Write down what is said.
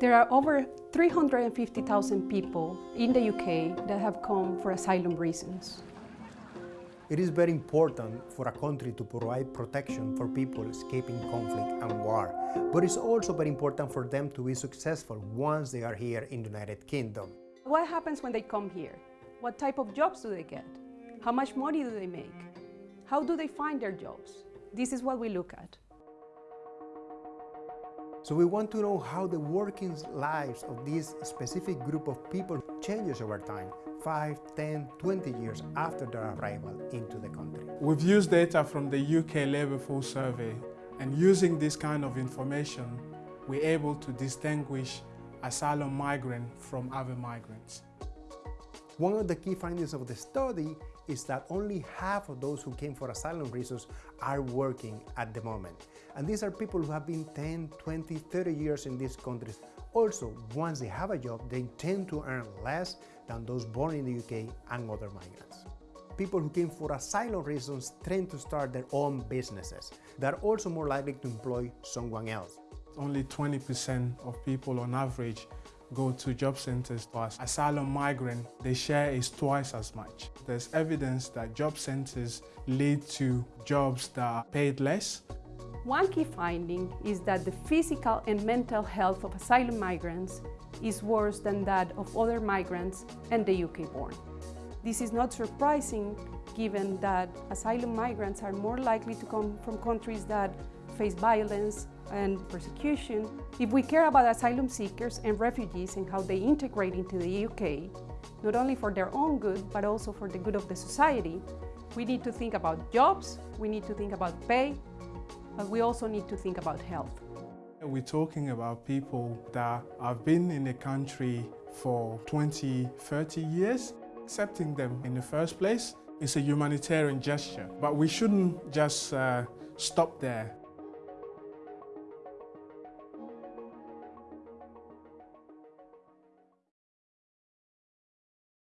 There are over 350,000 people in the UK that have come for asylum reasons. It is very important for a country to provide protection for people escaping conflict and war, but it's also very important for them to be successful once they are here in the United Kingdom. What happens when they come here? What type of jobs do they get? How much money do they make? How do they find their jobs? This is what we look at. So we want to know how the working lives of this specific group of people changes over time, 5, 10, 20 years after their arrival into the country. We've used data from the UK Labour Force Survey and using this kind of information, we're able to distinguish asylum migrant from other migrants. One of the key findings of the study is that only half of those who came for asylum reasons are working at the moment. And these are people who have been 10, 20, 30 years in these countries. Also, once they have a job, they tend to earn less than those born in the UK and other migrants. People who came for asylum reasons tend to start their own businesses. They're also more likely to employ someone else. Only 20% of people on average go to job centers as asylum migrant, the share is twice as much. There's evidence that job centers lead to jobs that are paid less. One key finding is that the physical and mental health of asylum migrants is worse than that of other migrants and the UK born. This is not surprising given that asylum migrants are more likely to come from countries that face violence and persecution. If we care about asylum seekers and refugees and how they integrate into the UK, not only for their own good, but also for the good of the society, we need to think about jobs, we need to think about pay, but we also need to think about health. We're talking about people that have been in the country for 20, 30 years. Accepting them in the first place is a humanitarian gesture, but we shouldn't just uh, stop there.